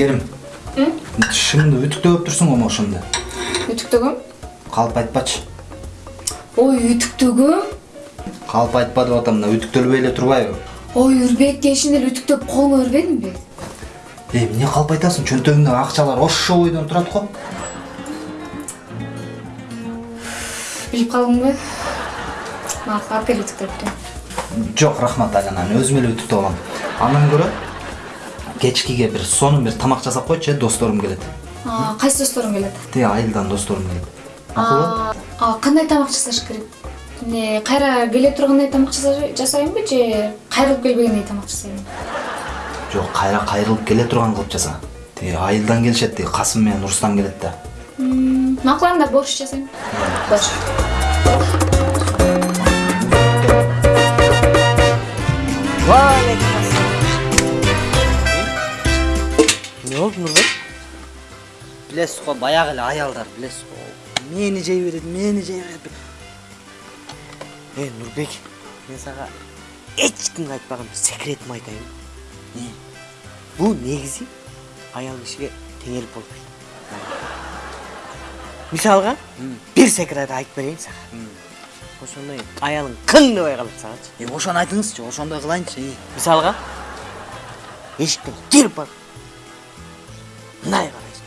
айгерим тишиңди үтүктөп турсуң го могушунду үтүктөгөм калп айтпачы ой үтүктөгөм калп айтпа деп атам мына үтүктөлбөй эле турбайбы ой үрбек кешин эле үтүктөп колуңа бербедимби эй эмне калп айтасың чөнтөгүңдөгү акчалар ошо бойдон турат го билип калдыңбы мага алып кел үтүктөп жок рахмат айлананы өзүм эле үтүктөп алам андан көрө кечкиге бир сонун бир тамак жасап койчу э досторум келет. Кайсы досторуң келет? Тиги айылдан досторум келет. Макулбу А, кандай тамак жасаш керек? Эмне кайра келе тургандай тамак жаса- жасайынбы же кайрылып келбегендей тамак жасайынбы жок кайра кайрылып келе турган кылып жаса. Тиги айылдан келишет тиги касым менен рустам келет да. Макул анда борщ жасайм борщ. Эмне болду нурбек билесиз го баягы эле аялдар билесиз го мени жей берет мени жей берет э нурбек мен кимге айтпаган бир секретимди айтайын. Э, бул негизи аял кишиге теңелип болбойт мисалга бир секрет айтып берейин сага ошондон кийин аялың кыңдабай калат сагачы Е, ошону айтыңызчы ошондой кылайынчы мисалга эшиктен кирип барып мындай карайсың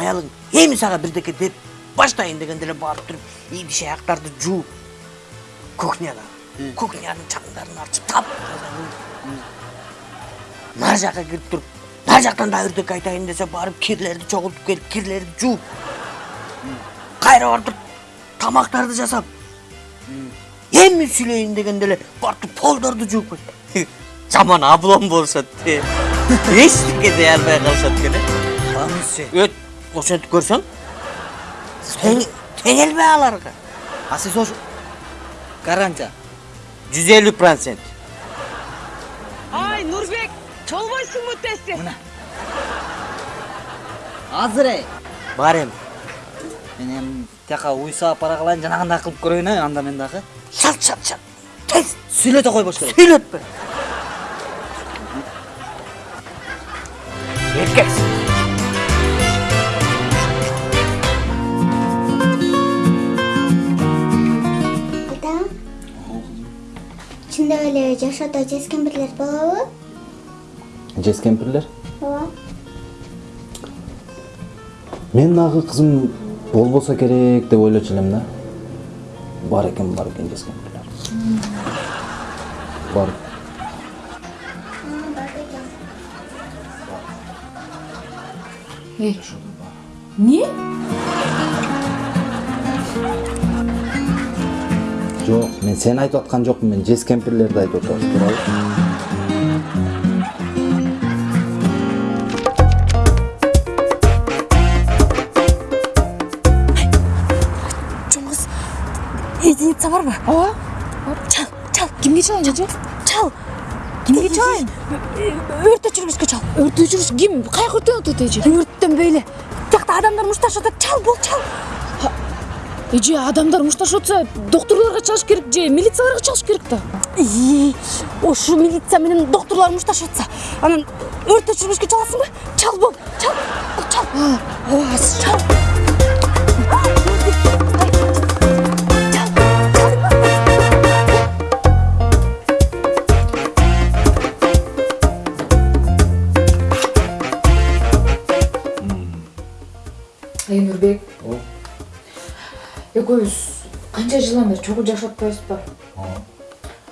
аялың эми сага бирдеке деп баштайын дегенде барып туруп идиш аяктарды жууп кухняда. Кухнянын чаңдарын ачып тап нар жака кирип туруп нар жактан дагы бирдеке айтайын десе барып кирлерди чогултуп келип кирлерди жууп кайра барып туруп тамактарды жасап эми сүйлөйүн дегенде эле барып туруп полдорду жууп жаман облом болушат эчтеке дей албай калышат экен э анысы өт ошентип көрсөң тең теңелбе аларга а сиз ошо гарантия жүз элүү процент Ай, Нурбек, чолбойсуңбу тести? азыр эй бар эми мен эми тияка уй саап бара калайын жанагындай кылып көрөйүн э анда мен дагы шалт шалт шалт тез сүйлөтө койбош керек сүйлөтпө эркексиң чындап эле жашоодо жез кемпирлер болобу жез кемпирлер ооба мен дагы кызым болбосо керек деп ойлочу элем да бар экен бар экен жез кемпирлер бар эмне жок мен сени айтып аткан жокмун мен жез кемпирлерди айтып туурабы жоңуз единица барбы ооба чал чал кимге чалайын жажы чал кимге чалайын өрт өчүргүчкө чал өрт өчүргүч ким каяка өрттөнүп атат эже өрттөнбөй эле тиякта адамдар мушташып атат чал бол чал эже адамдар мушташып атса доктурларга чалыш керек же милицияларга чалыш керек да? Ушу милиция менен доктурлар мушташып атса анан өрт өчүргүчкө чаласыңбы чал бол чал чал ооба чал экөөбүз канча жылдан бери чогуу жашап атпайбызбы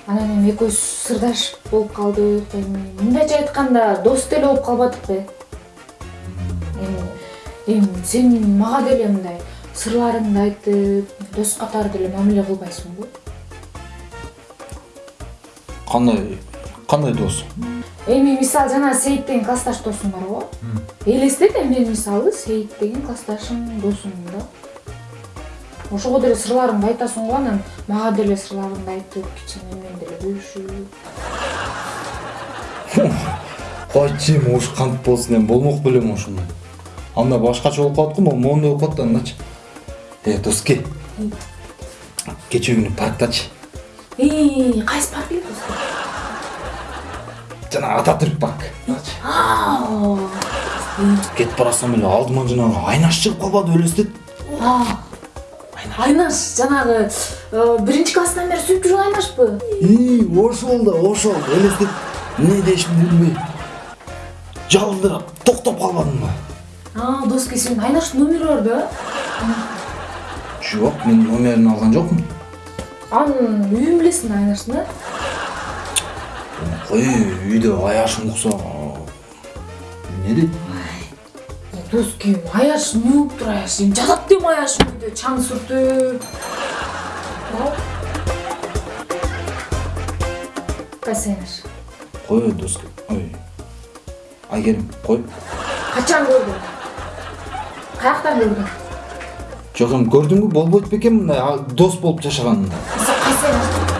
анан эми экөөбүз сырдаш болуп калдык эми мындайча айтканда дос деле болуп калбадыкпы эми эми сен мага деле мындай сырларыңды айтып дос катары деле мамиле кылбайсыңбы кандай кандай дос? Эми мисалы жана сейит деген классташ досуң бар го. Элестет эми мен мисалы сейит деген классташым досумун да ошого деле сырларыңды айтасың го анан мага деле сырларыңды айтып кичине мен деле бөлүшүп? Койчу эми ушу кантип болсун эми болмок белем ошондой. Анда башкача болуп калат го могу моундай болуп калат да андачы э доски. Кечээ күнү парктачы кайсы парк эле дос жана ататүрк парк. Кетип баратсам эле алдыман жанагы айнаш чыгып калбадыбы элестет айнаш жанагы э, биринчи класстан бери сүйүп жүргөн айнашпы ошол да ошол элестет эмне дешимди билбей жалындырап токтоп калбадымбы а доски сенин айнаштын номери бар да? Жок мен номерин алган жокмун анын үйүн билесиң айнаштын э кой үйдө аяшым укса эмне дейт доски аяш эмне болуптур аяш эми жатат дейм аяш үйдө чаң сүртүп кайсы айнаш кой доска? Ой айгерим кой качан көрдүң каяктан көрдүң жок эми көрдүңбү болбойт бекен мындай а- дос болуп жашаганында кайсы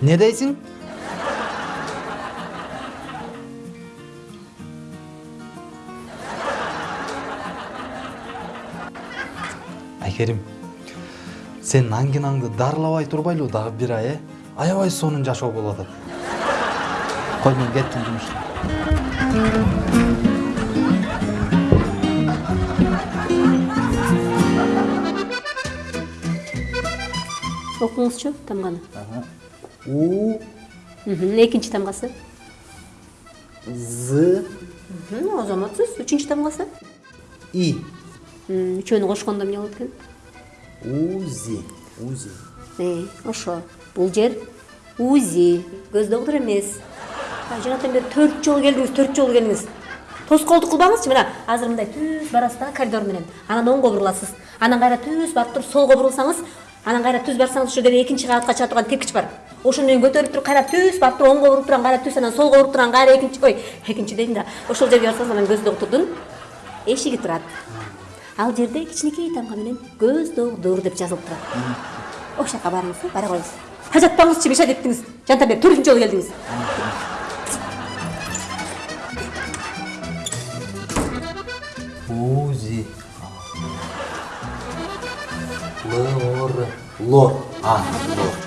Не дейсің? Айкерим, сен аңгинаңды дарылабай турбайлы дагы бир ай, э? Аябай сонун жашоо болуп атат. Кой мен кеттим жумуштан. окуңузчу тамганы У, экинчи тамгасы З, Мгм, азаматсыз үчүнчү тамгасы И, үчөөнү кошкондо эмне болот экен Узи, Узи. Ошо бул жер узи көз доктур эмес жанатан бери төрт жолу келдиңиз төрт жолу келдиңиз тоскоолдук кылбаңызчы мына азыр мындай түз барасыз да коридор менен анан оңго буруласыз анан кайра түз барып туруп солго бурулсаңыз анан кайра түз барсаңыз ошол жерде экинчи кабатка чыга турган тепкич бар ошону менен көтөрүлүп туруп кайра түз барып туруп оңго буруп турган кайра түз анан солго буруп турган кайра экинчи ой экинчи дейм да ошол жерге барсаңыз анан көз доктурдун эшиги турат ал жерде кичинекей тамга менен көз доктур деп жазылып турат ошол жака барыңыз бара коюңуз ажатпаңызчы беш адеттиңиз жантан бери төртүнчү жолу келдиңиз Узи. Лор. Лор. А, лор.